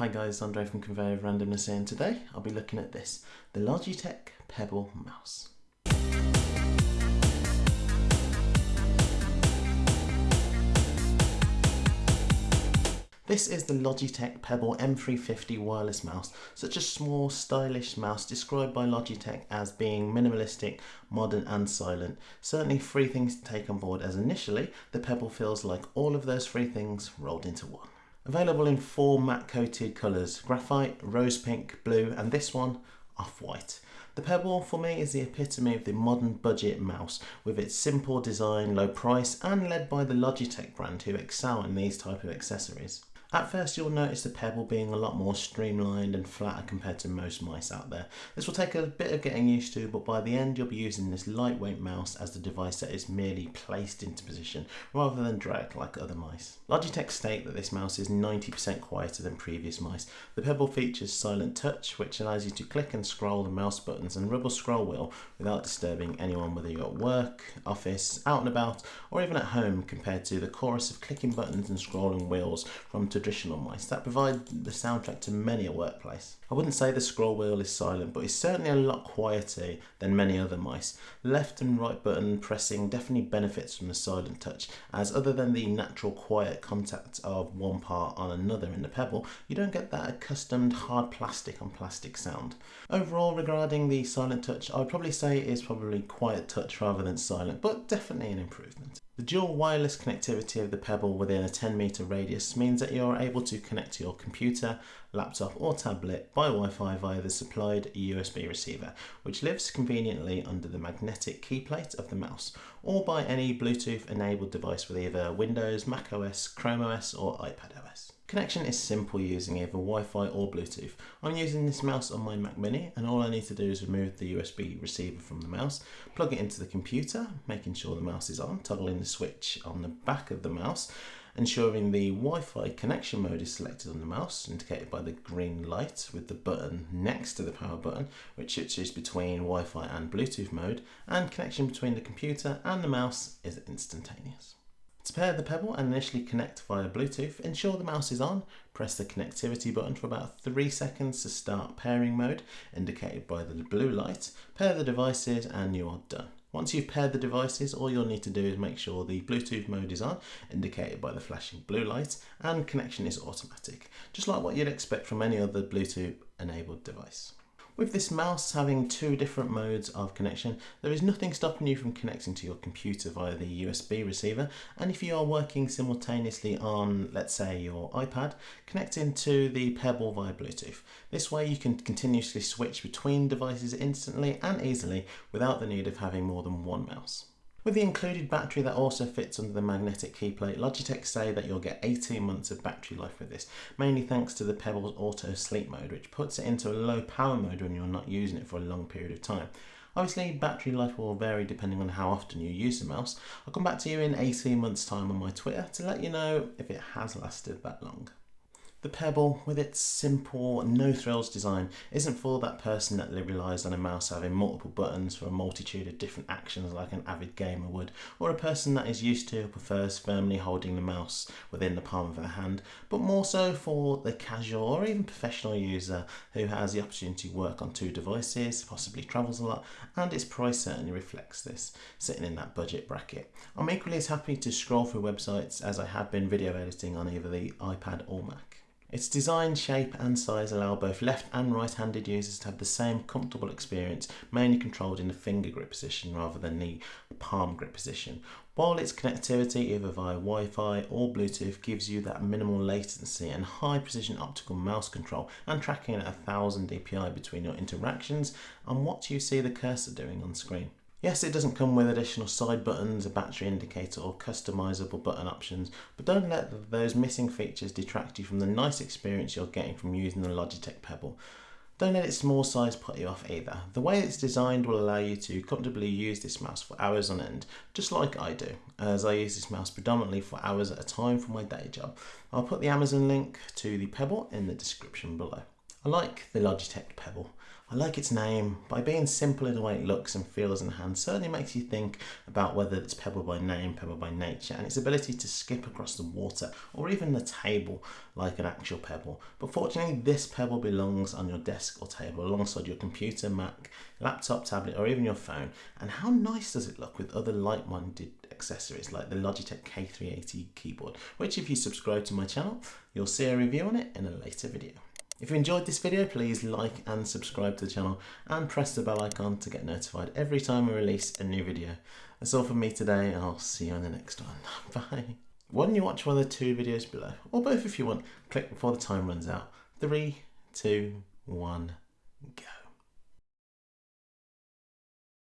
Hi guys, Andre from Conveyor of Randomness here and today I'll be looking at this, the Logitech Pebble mouse. This is the Logitech Pebble M350 wireless mouse, such a small stylish mouse described by Logitech as being minimalistic, modern and silent. Certainly three things to take on board as initially the Pebble feels like all of those three things rolled into one. Available in four matte coated colours, graphite, rose pink, blue and this one, off-white. The Pebble for me is the epitome of the modern budget mouse with its simple design, low price and led by the Logitech brand who excel in these type of accessories. At first you'll notice the pebble being a lot more streamlined and flatter compared to most mice out there. This will take a bit of getting used to but by the end you'll be using this lightweight mouse as the device that is merely placed into position rather than dragged like other mice. Logitech state that this mouse is 90% quieter than previous mice. The pebble features silent touch which allows you to click and scroll the mouse buttons and rubber scroll wheel without disturbing anyone whether you're at work, office, out and about or even at home compared to the chorus of clicking buttons and scrolling wheels from traditional mice that provide the soundtrack to many a workplace. I wouldn't say the scroll wheel is silent, but it's certainly a lot quieter than many other mice. Left and right button pressing definitely benefits from the silent touch, as other than the natural quiet contact of one part on another in the pebble, you don't get that accustomed hard plastic on plastic sound. Overall, regarding the silent touch, I'd probably say it is probably quiet touch rather than silent, but definitely an improvement. The dual wireless connectivity of the Pebble within a 10 meter radius means that you're able to connect to your computer, laptop or tablet by Wi-Fi via the supplied USB receiver, which lives conveniently under the magnetic key plate of the mouse, or by any Bluetooth enabled device with either Windows, Mac OS, Chrome OS or iPad OS. Connection is simple using either Wi-Fi or Bluetooth. I'm using this mouse on my Mac Mini and all I need to do is remove the USB receiver from the mouse, plug it into the computer, making sure the mouse is on, toggling the switch on the back of the mouse, ensuring the Wi-Fi connection mode is selected on the mouse, indicated by the green light with the button next to the power button, which switches between Wi-Fi and Bluetooth mode, and connection between the computer and the mouse is instantaneous. To pair the Pebble and initially connect via Bluetooth, ensure the mouse is on, press the connectivity button for about 3 seconds to start pairing mode, indicated by the blue light, pair the devices and you are done. Once you've paired the devices, all you'll need to do is make sure the Bluetooth mode is on, indicated by the flashing blue light, and connection is automatic, just like what you'd expect from any other Bluetooth enabled device. With this mouse having two different modes of connection, there is nothing stopping you from connecting to your computer via the USB receiver and if you are working simultaneously on, let's say, your iPad, connecting to the Pebble via Bluetooth. This way you can continuously switch between devices instantly and easily without the need of having more than one mouse. With the included battery that also fits under the magnetic key plate, Logitech say that you'll get 18 months of battery life with this, mainly thanks to the Pebble's auto sleep mode, which puts it into a low power mode when you're not using it for a long period of time. Obviously, battery life will vary depending on how often you use the mouse. I'll come back to you in 18 months time on my Twitter to let you know if it has lasted that long. The Pebble, with its simple, no thrills design, isn't for that person that relies on a mouse having multiple buttons for a multitude of different actions like an avid gamer would, or a person that is used to or prefers firmly holding the mouse within the palm of their hand, but more so for the casual or even professional user who has the opportunity to work on two devices, possibly travels a lot, and its price certainly reflects this, sitting in that budget bracket. I'm equally as happy to scroll through websites as I have been video editing on either the iPad or Mac. Its design, shape and size allow both left and right-handed users to have the same comfortable experience, mainly controlled in the finger grip position rather than the palm grip position. While its connectivity either via Wi-Fi or Bluetooth gives you that minimal latency and high precision optical mouse control and tracking at 1000 dpi between your interactions and what you see the cursor doing on screen. Yes, it doesn't come with additional side buttons, a battery indicator or customizable button options, but don't let those missing features detract you from the nice experience you're getting from using the Logitech Pebble. Don't let its small size put you off either. The way it's designed will allow you to comfortably use this mouse for hours on end, just like I do, as I use this mouse predominantly for hours at a time for my day job. I'll put the Amazon link to the Pebble in the description below. I like the Logitech Pebble. I like its name. By being simple in the way it looks and feels in the hand, certainly makes you think about whether it's Pebble by name, Pebble by nature, and its ability to skip across the water or even the table like an actual Pebble. But fortunately, this Pebble belongs on your desk or table alongside your computer, Mac, laptop, tablet, or even your phone. And how nice does it look with other like-minded accessories like the Logitech K380 keyboard, which if you subscribe to my channel, you'll see a review on it in a later video. If you enjoyed this video, please like and subscribe to the channel and press the bell icon to get notified every time I release a new video. That's all from me today and I'll see you in the next one. Bye. Why don't you watch one of the two videos below, or both if you want, click before the time runs out. Three, two, one, go.